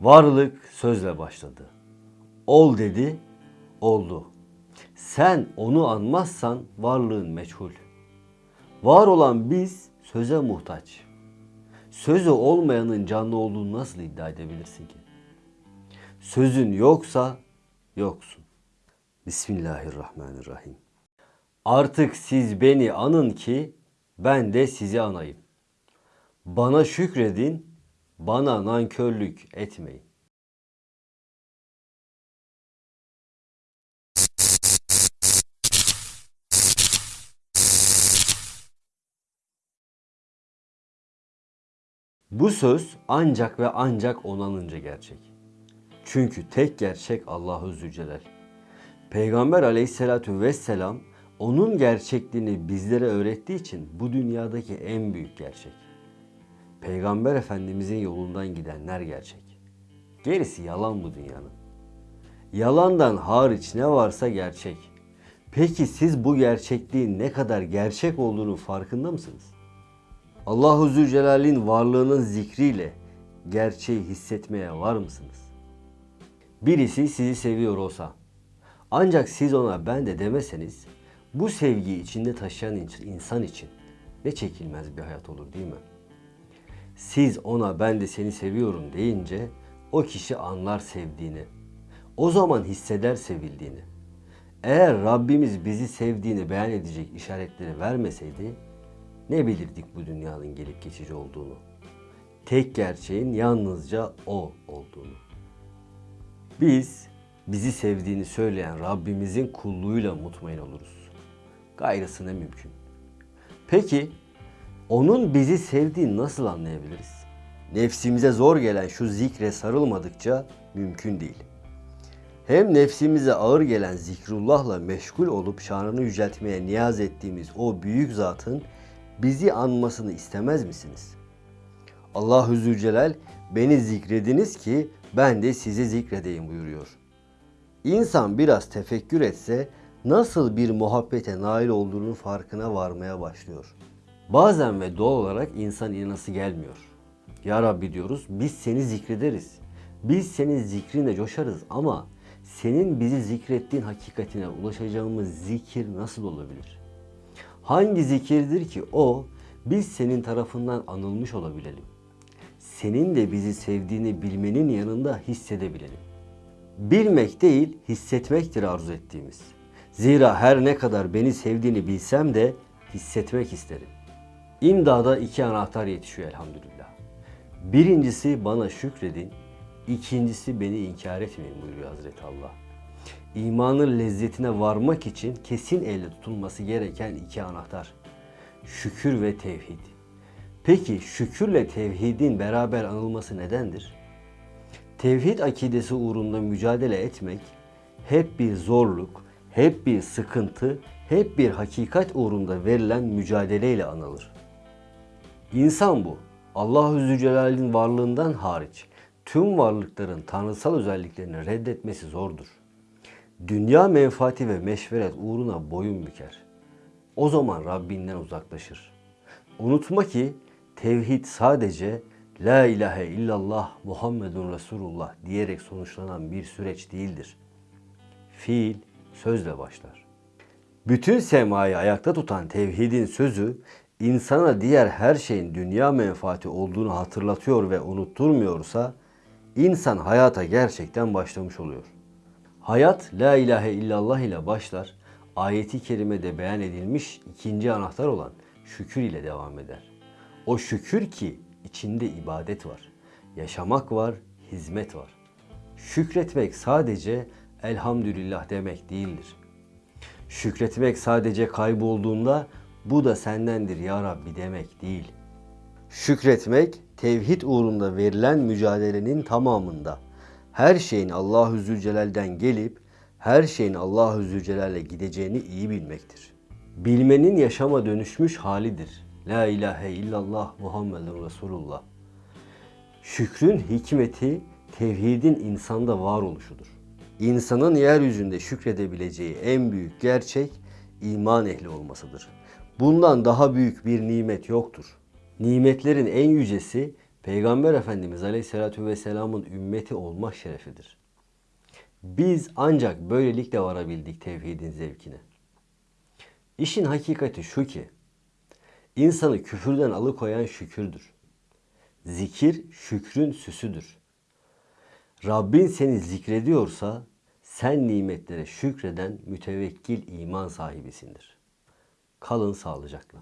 Varlık sözle başladı. Ol dedi, oldu. Sen onu anmazsan varlığın meçhul. Var olan biz söze muhtaç. Sözü olmayanın canlı olduğunu nasıl iddia edebilirsin ki? Sözün yoksa yoksun. Bismillahirrahmanirrahim. Artık siz beni anın ki ben de sizi anayım. Bana şükredin, bana nankörlük etmeyin. Bu söz ancak ve ancak onanınca gerçek. Çünkü tek gerçek Allahu Zülcelal. Peygamber aleyhissalatu vesselam onun gerçekliğini bizlere öğrettiği için bu dünyadaki en büyük gerçek. Peygamber Efendimizin yolundan gidenler gerçek. Gerisi yalan bu dünyanın. Yalandan hariç ne varsa gerçek. Peki siz bu gerçekliğin ne kadar gerçek olduğunu farkında mısınız? Allahu Zülcelal'in varlığının zikriyle gerçeği hissetmeye var mısınız? Birisi sizi seviyor olsa, ancak siz ona ben de demeseniz, bu sevgiyi içinde taşıyan insan için ne çekilmez bir hayat olur değil mi? Siz ona ben de seni seviyorum deyince o kişi anlar sevdiğini. O zaman hisseder sevildiğini. Eğer Rabbimiz bizi sevdiğini beyan edecek işaretleri vermeseydi ne bilirdik bu dünyanın gelip geçici olduğunu. Tek gerçeğin yalnızca o olduğunu. Biz bizi sevdiğini söyleyen Rabbimizin kulluğuyla mutmain oluruz. Gayrısı ne mümkün. Peki onun bizi sevdiğini nasıl anlayabiliriz? Nefsimize zor gelen şu zikre sarılmadıkça mümkün değil. Hem nefsimize ağır gelen zikrullahla meşgul olup şanını yüceltmeye niyaz ettiğimiz o büyük zatın bizi anmasını istemez misiniz? Allahu Zülcelal beni zikrediniz ki ben de sizi zikredeyim buyuruyor. İnsan biraz tefekkür etse nasıl bir muhabbete nail olduğunun farkına varmaya başlıyor. Bazen ve doğal olarak insan inanası gelmiyor. Ya Rabbi diyoruz biz seni zikrederiz. Biz senin zikrinle coşarız ama senin bizi zikrettiğin hakikatine ulaşacağımız zikir nasıl olabilir? Hangi zikirdir ki o biz senin tarafından anılmış olabilelim? Senin de bizi sevdiğini bilmenin yanında hissedebilelim. Bilmek değil, hissetmektir arzu ettiğimiz. Zira her ne kadar beni sevdiğini bilsem de hissetmek isterim. İmdada iki anahtar yetişiyor elhamdülillah. Birincisi bana şükredin, ikincisi beni inkar etmeyin buyuruyor Hazreti Allah. İmanın lezzetine varmak için kesin elle tutulması gereken iki anahtar. Şükür ve tevhid. Peki şükürle tevhidin beraber anılması nedendir? Tevhid akidesi uğrunda mücadele etmek hep bir zorluk, hep bir sıkıntı, hep bir hakikat uğrunda verilen mücadeleyle anılır. İnsan bu. Allahu Zülcelal'in varlığından hariç tüm varlıkların tanrısal özelliklerini reddetmesi zordur. Dünya menfaati ve meşveret uğruna boyun büker. O zaman Rabbinden uzaklaşır. Unutma ki tevhid sadece La ilahe illallah Muhammedun Resulullah diyerek sonuçlanan bir süreç değildir. Fiil sözle başlar. Bütün semayı ayakta tutan tevhidin sözü insana diğer her şeyin dünya menfaati olduğunu hatırlatıyor ve unutturmuyorsa insan hayata gerçekten başlamış oluyor. Hayat la ilahe illallah ile başlar. Ayeti kerimede beyan edilmiş ikinci anahtar olan şükür ile devam eder. O şükür ki içinde ibadet var, yaşamak var, hizmet var. Şükretmek sadece elhamdülillah demek değildir. Şükretmek sadece kaybolduğunda bu da sendendir ya Rabbi demek değil. Şükretmek tevhid uğrunda verilen mücadelenin tamamında her şeyin Allahu Zülcelal'den gelip her şeyin Allahu Zülcelal'e gideceğini iyi bilmektir. Bilmenin yaşama dönüşmüş halidir. La ilahe illallah Muhammedun Resulullah. Şükrün hikmeti tevhidin insanda var oluşudur. İnsanın yeryüzünde şükredebileceği en büyük gerçek iman ehli olmasıdır. Bundan daha büyük bir nimet yoktur. Nimetlerin en yücesi Peygamber Efendimiz Aleyhisselatü Vesselam'ın ümmeti olmak şerefidir. Biz ancak böylelikle varabildik tevhidin zevkine. İşin hakikati şu ki, insanı küfürden alıkoyan şükürdür. Zikir şükrün süsüdür. Rabbin seni zikrediyorsa sen nimetlere şükreden mütevekkil iman sahibisindir. Kalın sağlıcakla.